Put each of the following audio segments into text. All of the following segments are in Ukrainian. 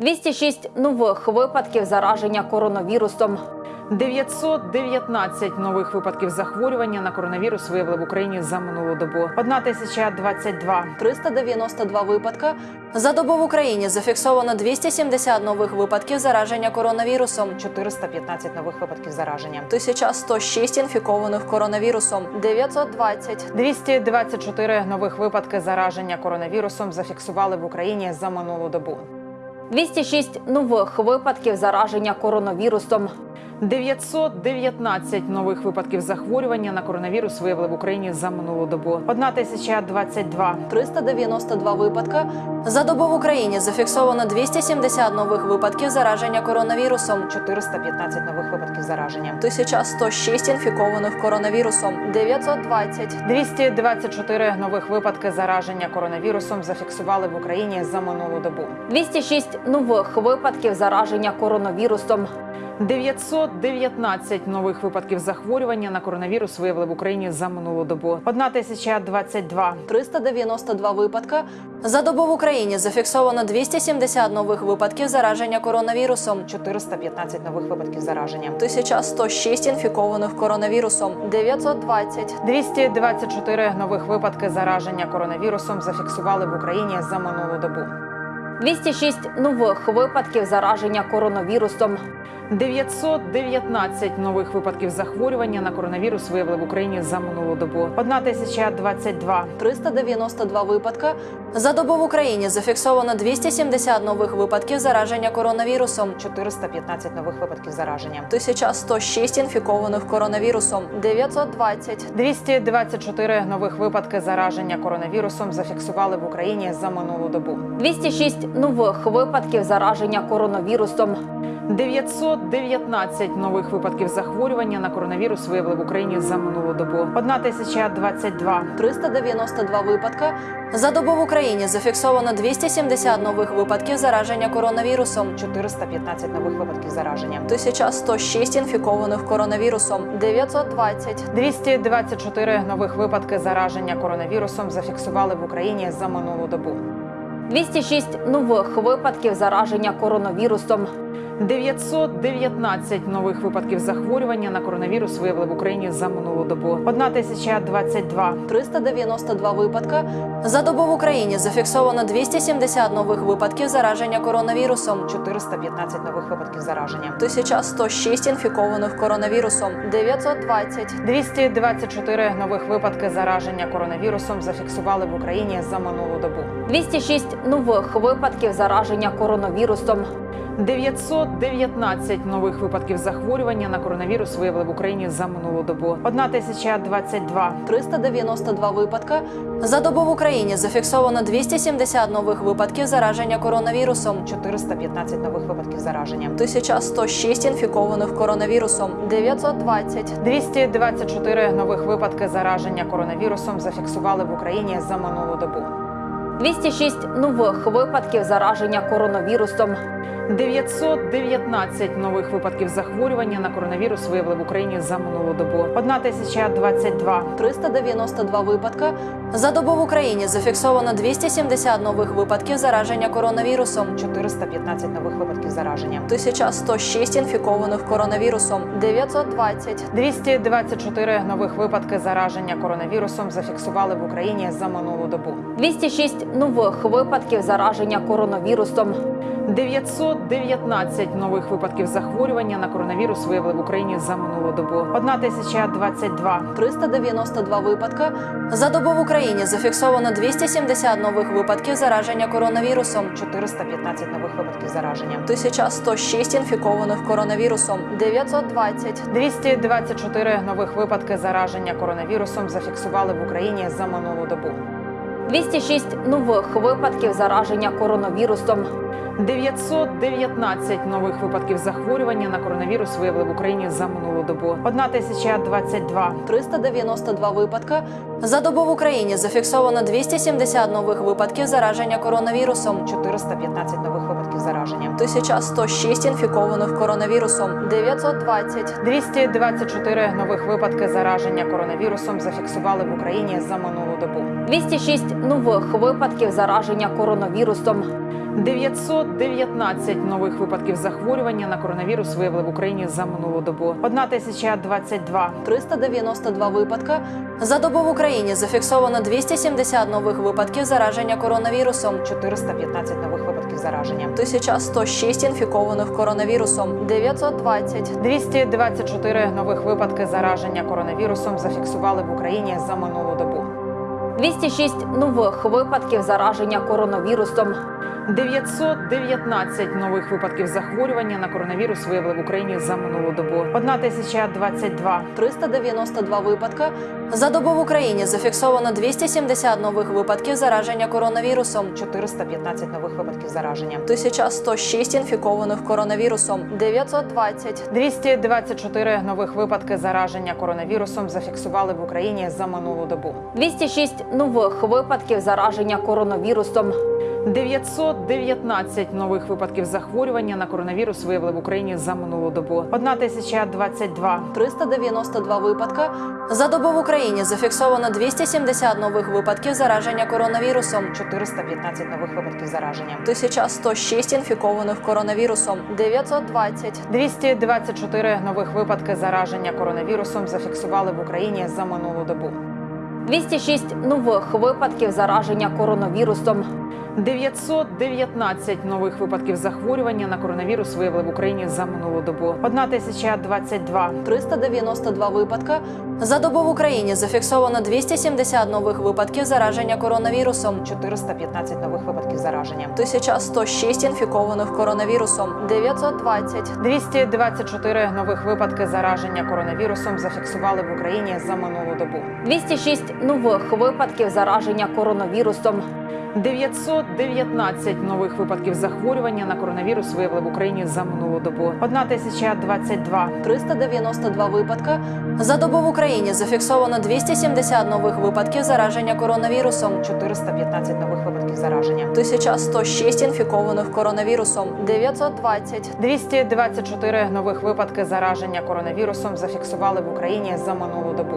206 нових випадків зараження коронавірусом. 919 нових випадків захворювання на коронавірус виявили в Україні за минулу добу. 1022. 392 випадка. За добу в Україні зафіксовано 270 нових випадків зараження коронавірусом. 415 нових випадків зараження. 1106 інфікованих коронавірусом, 920 224 нових випадки зараження коронавірусом зафіксували в Україні за минулу добу. 206 нових випадків зараження коронавірусом. 919 нових випадків захворювання на коронавірус виявили в Україні за минулу добу. 1022. 392 випадка. За добу в Україні зафіксовано 270 нових випадків зараження коронавірусом. 415 нових випадків зараження. 1106 інфікованих коронавірусом, 920 224 нових випадки зараження коронавірусом зафіксували в Україні за минулу добу. 206 нових випадків зараження коронавірусом. 919 нових випадків захворювання на коронавірус виявили в Україні за минулу добу. 1022. 392 випадка. За добу в Україні зафіксовано 270 нових випадків зараження коронавірусом. 415 нових випадків зараження. 1106 інфікованих коронавірусом, 920 224 нових випадки зараження коронавірусом зафіксували в Україні за минулу добу. 206 нових випадків зараження коронавірусом. 919 нових випадків захворювання на коронавірус виявили в Україні за минулу добу. 1022. 392 випадка. За добу в Україні зафіксовано 270 нових випадків зараження коронавірусом. 415 нових випадків зараження. 1106 інфікованих коронавірусом, 920 224 нових випадки зараження коронавірусом зафіксували в Україні за минулу добу. 206 нових випадків зараження коронавірусом. 919 нових випадків захворювання на коронавірус виявили в Україні за минулу добу. 1022. 392 випадка. За добу в Україні зафіксовано 270 нових випадків зараження коронавірусом. 415 нових випадків зараження. 1106 інфікованих коронавірусом, 920 224 нових випадки зараження коронавірусом зафіксували в Україні за минулу добу. 206 нових випадків зараження коронавірусом. 919 нових випадків захворювання на коронавірус виявили в Україні за минулу добу. 1022. 392 випадка. За добу в Україні зафіксовано 270 нових випадків зараження коронавірусом. 415 нових випадків зараження. 1106 інфікованих коронавірусом, 920 224 нових випадки зараження коронавірусом зафіксували в Україні за минулу добу. 206 нових випадків зараження коронавірусом. 919 нових випадків захворювання на коронавірус виявили в Україні за минулу добу. 1022. 392 випадка. За добу в Україні зафіксовано 270 нових випадків зараження коронавірусом. 415 нових випадків зараження. 1106 інфікованих коронавірусом, 920 224 нових випадки зараження коронавірусом зафіксували в Україні за минулу добу. 206 нових випадків зараження коронавірусом. 919 нових випадків захворювання на коронавірус виявили в Україні за минулу добу. 1022. 392 випадка. За добу в Україні зафіксовано 270 нових випадків зараження коронавірусом. 415 нових випадків зараження. 1106 інфікованих коронавірусом, 920 224 нових випадки зараження коронавірусом зафіксували в Україні за минулу добу. 206 нових випадків зараження коронавірусом. 919 нових випадків захворювання на коронавірус виявили в Україні за минулу добу. 1022. 392 випадка. За добу в Україні зафіксовано 270 нових випадків зараження коронавірусом. 415 нових випадків зараження. 1106 інфікованих коронавірусом, 920 224 нових випадки зараження коронавірусом зафіксували в Україні за минулу добу. 206 нових випадків зараження коронавірусом. 919 нових випадків захворювання на коронавірус виявили в Україні за минулу добу. 1022. 392 випадка. За добу в Україні зафіксовано 270 нових випадків зараження коронавірусом. 415 нових випадків зараження. 1106 інфікованих коронавірусом, 920 224 нових випадки зараження коронавірусом зафіксували в Україні за минулу добу. 206 нових випадків зараження коронавірусом. 919 нових випадків захворювання на коронавірус виявили в Україні за минулу добу. 1022 392 випадка. За добу в Україні зафіксовано 270 нових випадків зараження коронавірусом. 415 нових випадків зараження. 1106 інфікованих коронавірусом, 920 224 нових випадки зараження коронавірусом зафіксували в Україні за минулу добу. 206 нових випадків зараження коронавірусом. 919 нових випадків захворювання на коронавірус виявили в Україні за минулу добу. 1022 392 випадка. За добу в Україні зафіксовано 270 нових випадків зараження коронавірусом. 415 нових випадків зараження. 1106 інфікованих коронавірусом, 920 224 нових випадки зараження коронавірусом зафіксували в Україні за минулу добу. 206 нових випадків зараження коронавірусом. 919 нових випадків захворювання на коронавірус виявили в Україні за минулу добу. 1022 392 випадка. За добу в Україні зафіксовано 270 нових випадків зараження коронавірусом. 415 нових випадків зараження. 1106 інфікованих коронавірусом, 920 224 нових випадки зараження коронавірусом зафіксували в Україні за минулу добу. 206 нових випадків зараження коронавірусом. 919 нових випадків захворювання на коронавірус виявили в Україні за минулу добу. 1022 392 випадка. За добу в Україні зафіксовано 270 нових випадків зараження коронавірусом. 415 нових випадків зараження. 1106 інфікованих коронавірусом, 920 224 нових випадки зараження коронавірусом зафіксували в Україні за минулу добу. 206 нових випадків зараження коронавірусом. 919 нових випадків захворювання на коронавірус виявили в Україні за минулу добу. 1022 392 випадка. За добу в Україні зафіксовано 270 нових випадків зараження коронавірусом. 415 нових випадків зараження. 1106 інфікованих коронавірусом, 920 224 нових випадки зараження коронавірусом зафіксували в Україні за минулу добу.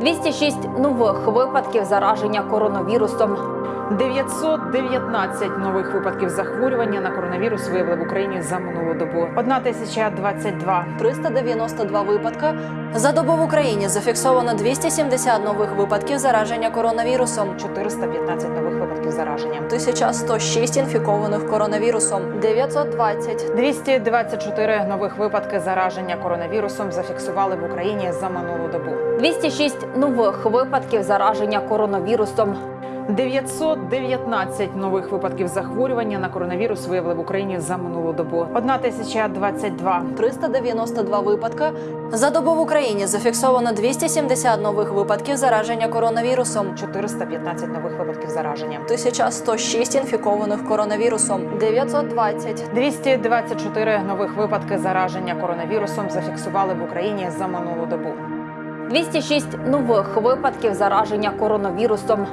206 нових випадків зараження коронавірусом. 919 нових випадків захворювання на коронавірус виявили в Україні за минулу добу. 1022 392 випадка. За добу в Україні зафіксовано 270 нових випадків зараження коронавірусом. 415 нових випадків зараження. 1106 інфікованих коронавірусом, 920 224 нових випадки зараження коронавірусом зафіксували в Україні за минулу добу. 206 нових випадків зараження коронавірусом. 919 нових випадків захворювання на коронавірус виявили в Україні за минулу добу. 1022 392 випадка. За добу в Україні зафіксовано 270 нових випадків зараження коронавірусом. 415 нових випадків зараження. 1106 інфікованих коронавірусом, 920 224 нових випадки зараження коронавірусом зафіксували в Україні за минулу добу. 206 нових випадків зараження коронавірусом.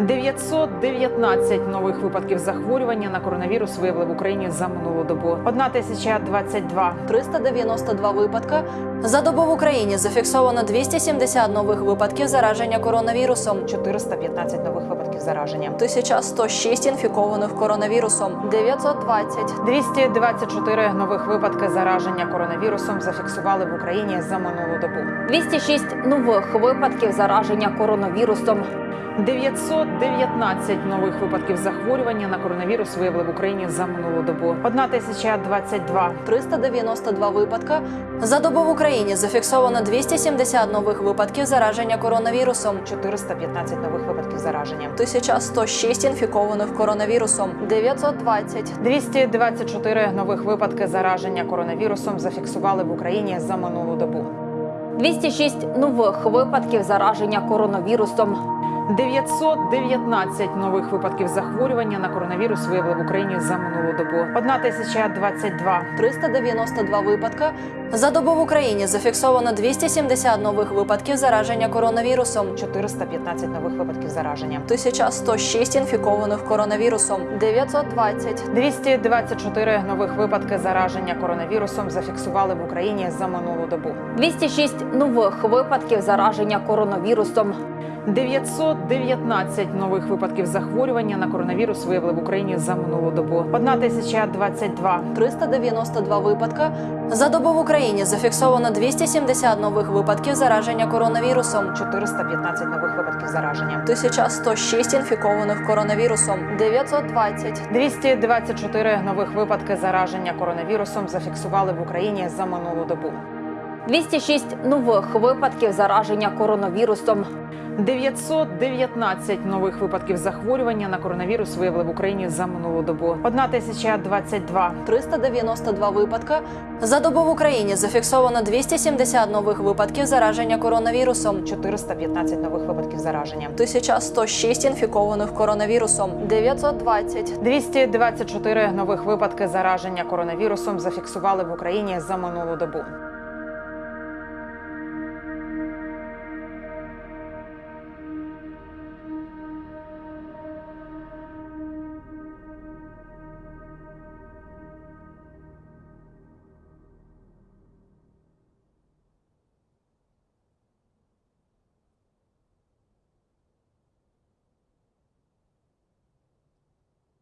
919 нових випадків захворювання на коронавірус виявили в Україні за минулу добу. 1022 392 випадка. За добу в Україні зафіксовано 270 нових випадків зараження коронавірусом. 415 нових випадків зараження. 1106 інфікованих коронавірусом, 920 224 нових випадки зараження коронавірусом зафіксували в Україні за минулу добу. 206 нових випадків зараження коронавірусом. 919 нових випадків захворювання на коронавірус виявили в Україні за минулу добу. 1022 392 випадка. За добу в Україні зафіксовано 270 нових випадків зараження коронавірусом. 415 нових випадків зараження. 1106 інфікованих коронавірусом, 920 224 нових випадки зараження коронавірусом зафіксували в Україні за минулу добу. 206 нових випадків зараження коронавірусом. 919 нових випадків захворювання на коронавірус виявили в Україні за минулу добу. 1022 392 випадка. За добу в Україні зафіксовано 270 нових випадків зараження коронавірусом. 415 нових випадків зараження. 1106 інфікованих коронавірусом, 920 224 нових випадки зараження коронавірусом зафіксували в Україні за минулу добу. 206 нових випадків зараження коронавірусом. 919 нових випадків захворювання на коронавірус виявили в Україні за минулу добу. 1022 392 випадка. За добу в Україні зафіксовано 270 нових випадків зараження коронавірусом. 415 нових випадків зараження. 1106 інфікованих коронавірусом, 920 224 нових випадки зараження коронавірусом зафіксували в Україні за минулу добу. 206 нових випадків зараження коронавірусом. 919 нових випадків захворювання на коронавірус виявили в Україні за минулу добу. 1022 392 випадка. За добу в Україні зафіксовано 270 нових випадків зараження коронавірусом. 415 нових випадків зараження. 1106 інфікованих коронавірусом, 920 224 нових випадки зараження коронавірусом зафіксували в Україні за минулу добу.